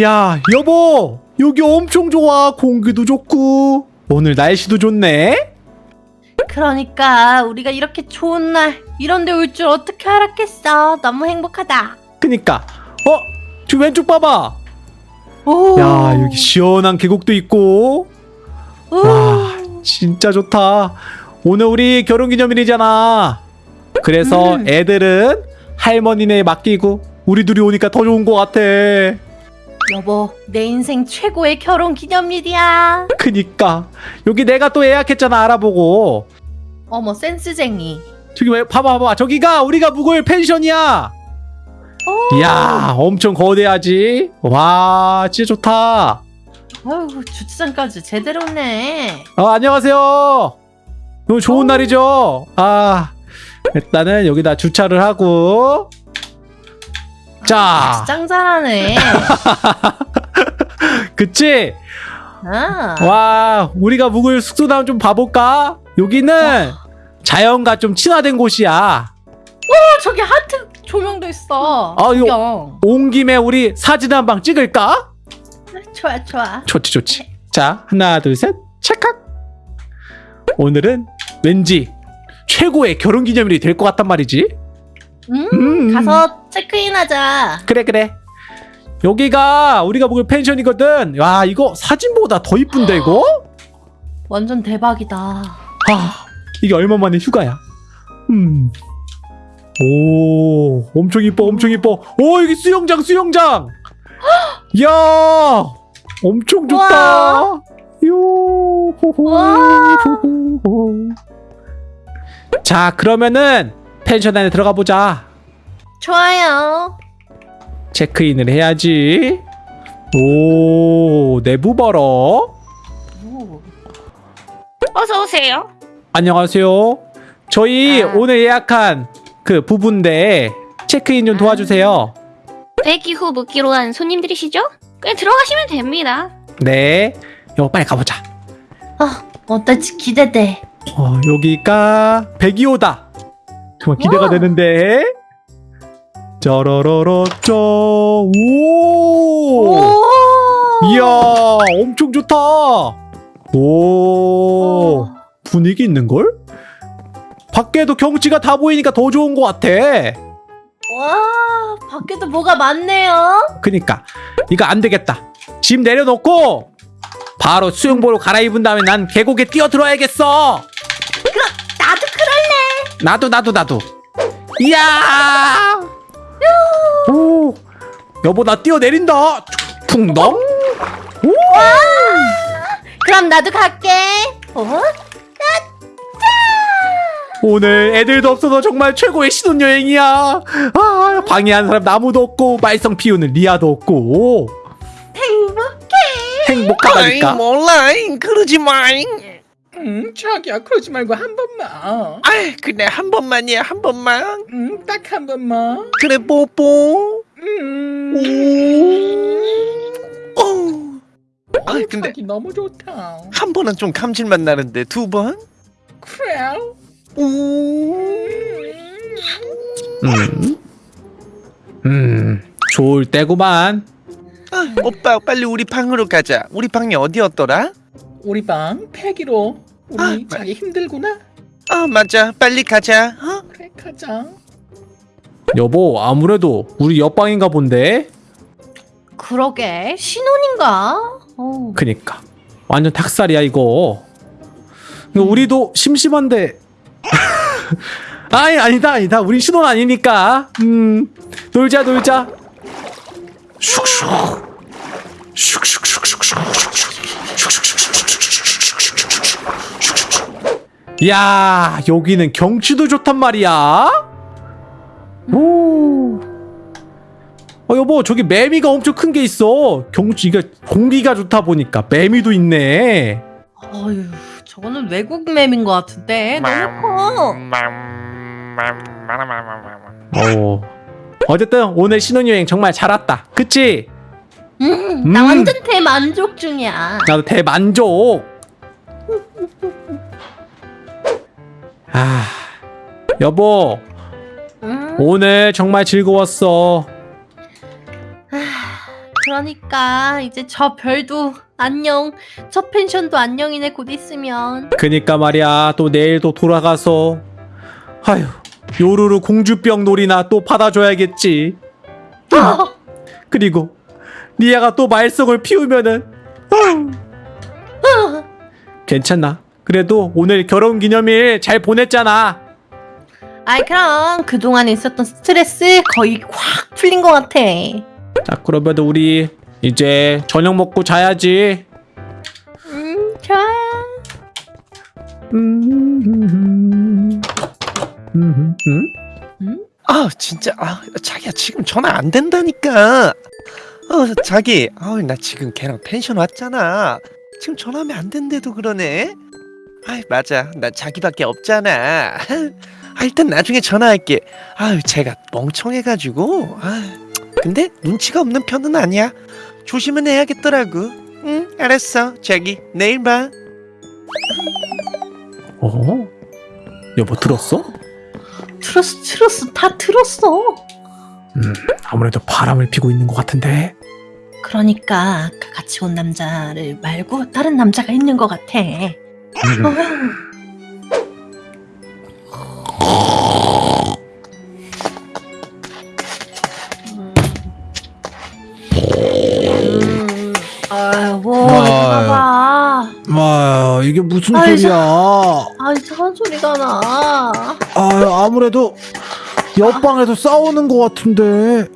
야 여보 여기 엄청 좋아 공기도 좋고 오늘 날씨도 좋네 그러니까 우리가 이렇게 좋은 날 이런 데 올 줄 어떻게 알았겠어. 너무 행복하다. 그니까 어? 저 왼쪽 봐봐 오. 야 여기 시원한 계곡도 있고 오. 와 진짜 좋다 오늘 우리 결혼기념일이잖아 그래서 음. 애들은 할머니네 맡기고 우리 둘이 오니까 더 좋은 것 같아 여보, 내 인생 최고의 결혼 기념일이야. 그니까 여기 내가 또 예약했잖아 알아보고 어머, 센스쟁이. 저기 왜 봐봐 봐봐 저기가 우리가 묵을 펜션이야 오. 이야 엄청 거대하지 와 진짜 좋다 아유, 주차장까지 제대로 네. 어, 안녕하세요 오늘 좋은 어. 날이죠 아 일단은 여기다 주차를 하고 자 짱 잘하네. 그치 아. 와 우리가 묵을 숙소나 좀 봐볼까 여기는 자연과 좀 친화된 곳이야 어, 저기 하트 조명도 있어. 아, 이거-. 온 김에 우리 사진 한 방 찍을까 좋아, 좋아. 좋지 좋지 자 하나 둘 셋 찰칵 오늘은 왠지 최고의 결혼기념일이 될 것 같단 말이지 음, 음. 가서 체크인하자. 그래 그래. 여기가 우리가 묵을 펜션이거든. 와 이거 사진보다 더 이쁜데 이거? 완전 대박이다. 아 이게 얼마 만에 휴가야? 음 오 엄청 이뻐 엄청 이뻐. 오 여기 수영장 수영장! 이야 엄청 좋다. 요 와. 자 그러면은 펜션 안에 들어가 보자 좋아요. 체크인을 해야지 오 내부 봐라 오. 어서 오세요. 안녕하세요 저희 아. 오늘 예약한 그 부부인데 체크인 좀 도와주세요 대기 후 묵기로 한 손님들이시죠? 그냥 들어가시면 됩니다. 네 여보 빨리 가보자 아, 어떨지 기대돼. 어, 여기가 102호다 정말 기대가. 되는데 짜라라라짜 오 오. 이야 엄청 좋다 오 오. 분위기 있는걸? 밖에도 경치가 다 보이니까 더 좋은 것 같아 와, 밖에도 뭐가 많네요. 그니까 이거 안 되겠다 짐 내려놓고 바로 수영복으로 갈아입은 다음에 난 계곡에 뛰어들어야겠어 나도 그럴래. 나도 나도 나도 이야 오 여보 나 뛰어내린다. 풍덩 오 그럼 나도 갈게. 어? 오늘 애들도 없어서 정말 최고의 신혼여행이야. 아 방해하는 사람 아무도 없고 말썽 피우는 리아도 없고. 행복해. 행복하다니까. 몰라 그러지 마잉. 음, 자기야 그러지 말고 한 번만. 아이 그래. 한 번만이야. 한 번만. 음, 딱 한 번만. 그래 뽀뽀. 음. 오. 아 어, 근데 너무 좋다. 한 번은 좀 감질맛 나는데 두 번? 그래. 오. 음. 음 좋을 때구만 아, 오빠 빨리 우리 방으로 가자 우리 방이 어디였더라? 우리 방 패기로. 우리 아, 자기 힘들구나. 아 맞아 빨리 가자 어? 그래 가자. 여보 아무래도 우리 옆방인가 본데? 그러게 신혼인가? 어. 그니까. 완전 닭살이야 이거. 이거 우리도 심심한데. 아니 아니다 아니다. 우린 신혼 아니니까. 음 놀자 놀자. 슉슉. 야 여기는 경치도 좋단 말이야 오 어, 여보, 저기 매미가 엄청 큰 게 있어. 경치, 이게 공기가 좋다 보니까 매미도 있네. 어휴, 저거는 외국 맵인 것 같은데 너무 커. 어. 어쨌든 오늘 신혼여행 정말 잘 왔다. 그치? 음, 나 음. 완전 대만족 중이야. 나도 대만족. 아, 여보, 음, 오늘 정말 즐거웠어. 그러니까 이제 저 별도 안녕 저 펜션도 안녕이네 곧 있으면. 그니까 말이야 또 내일도 돌아가서. 아휴 요루루 공주병 놀이나 또 받아줘야겠지. 어, 그리고 리아가 또 말썽을 피우면은. 아휴. 괜찮나? 그래도 오늘 결혼기념일 잘 보냈잖아. 아이 그럼 그동안 있었던 스트레스 거의 확 풀린 것 같아 자 그러면 우리 이제 저녁 먹고 자야지. 음 좋아 음, 음, 음? 아 진짜. 아 자기야 지금 전화 안 된다니까. 어 자기. 아나 지금 걔랑 펜션 왔잖아. 지금 전화하면 안 된대도 그러네. 아이 맞아. 나 자기밖에 없잖아. 아 일단 나중에 전화할게. 아유 제가 멍청해가지고. 아 근데 눈치가 없는 편은 아니야 조심은 해야겠더라고 응 알았어 자기 내일 봐 어? 여보 들었어? 들었어 들었어 다 들었어 음, 아무래도 바람을 피고 있는 것 같은데 그러니까 아까 같이 온 남자를 말고 다른 남자가 있는 것 같아 음. 어휴. 음, 아유. 이거 봐. 아 이게 무슨 아이, 소리야 아, 이상한 소리가 나. 아 아무래도 옆방에서 싸우는 것 같은데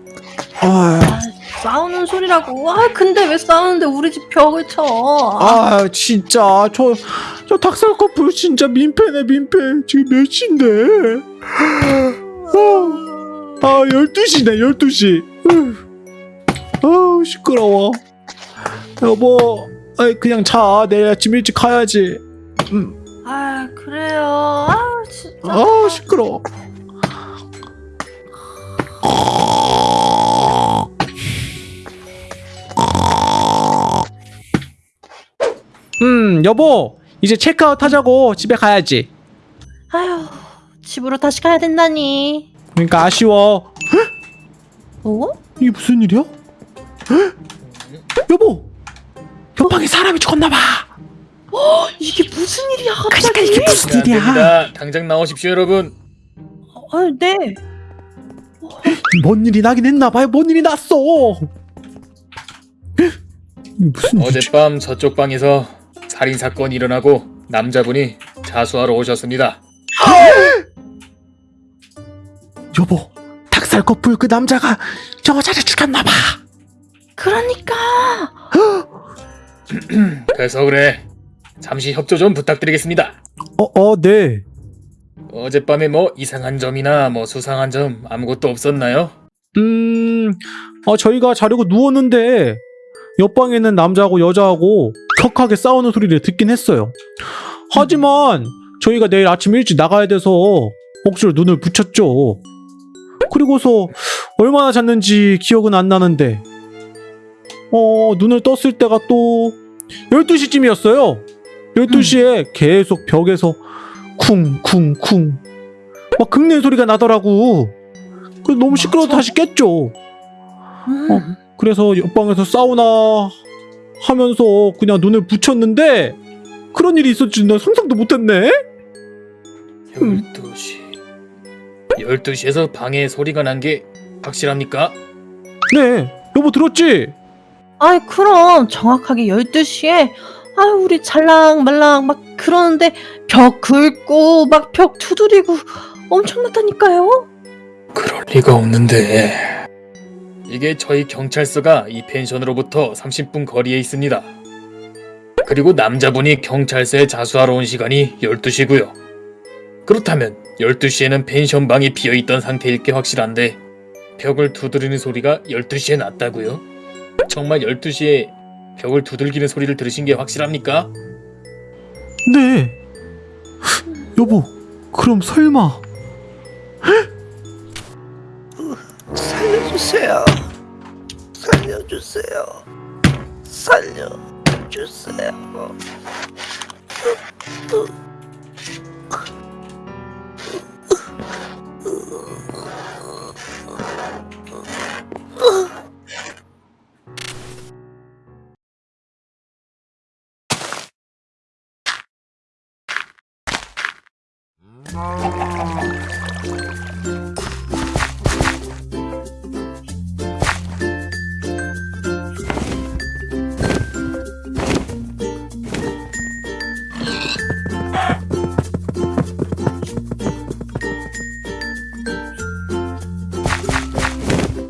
아, 아, 싸우는 소리라고. 아, 근데 왜 싸우는데 우리 집 벽을 쳐? 아 진짜 저 저 닭살 커플 진짜 민폐네 민폐 지금 몇 시인데 아 12시네 12시 아우 시끄러워 여보 아이 그냥 자 내일 아침 일찍 가야지 음, 아, 그래요. 아, 진짜. 아우 시끄러워 음 여보 이제 체크아웃 하자고 집에 가야지 아휴, 집으로 다시 가야 된다니. 그러니까 아쉬워 어? 이게 무슨 일이야? 여보 옆방에 사람이 죽었나봐 이게 무슨 일이야, 갑자기? 그러니까 이게 무슨 안 일이야 됩니다. 당장 나오십시오, 여러분. 아, 네. 뭔 일이 나긴 했나봐요 뭔 일이 났어 무슨 일이지? 어젯밤 저쪽 방에서 살인 사건이 일어나고 남자분이 자수하러 오셨습니다. 여보 닭살 커플 그 남자가 저 여자를 죽였나봐 그러니까. 그래서 그래. 잠시 협조 좀 부탁드리겠습니다. 어 어 네 어젯밤에 뭐 이상한 점이나 뭐 수상한 점 아무것도 없었나요? 음, 어, 저희가 자려고 누웠는데 옆방에는 남자하고 여자하고 격하게 싸우는 소리를 듣긴 했어요. 하지만 저희가 내일 아침 일찍 나가야 돼서 억지로 눈을 붙였죠. 그리고서 얼마나 잤는지 기억은 안 나는데 어, 눈을 떴을 때가 또 12시쯤이었어요. 12시에 계속 벽에서 쿵쿵쿵 막 긁는 소리가 나더라고. 그 너무 시끄러워서 맞아. 다시 깼죠. 음. 어. 그래서 옆방에서 사우나 하면서 그냥 눈을 붙였는데 그런 일이 있었지 나 상상도 못했네. 12시. 12시에서 방에 소리가 난 게 확실합니까? 네, 여보 들었지? 아이, 그럼 정확하게 12시에 아, 우리 잘랑말랑 막 그러는데 벽 긁고 막 벽 두드리고 엄청났다니까요. 그럴 리가 없는데. 이게 저희 경찰서가 이 펜션으로부터 30분 거리에 있습니다. 그리고 남자분이 경찰서에 자수하러 온 시간이 12시고요. 그렇다면 12시에는 펜션 방이 비어 있던 상태일 게 확실한데 벽을 두드리는 소리가 12시에 났다고요? 정말 12시에 벽을 두들기는 소리를 들으신 게 확실합니까? 네. 여보, 그럼 설마 살려주세요 살려주세요 살려주세요 Oh.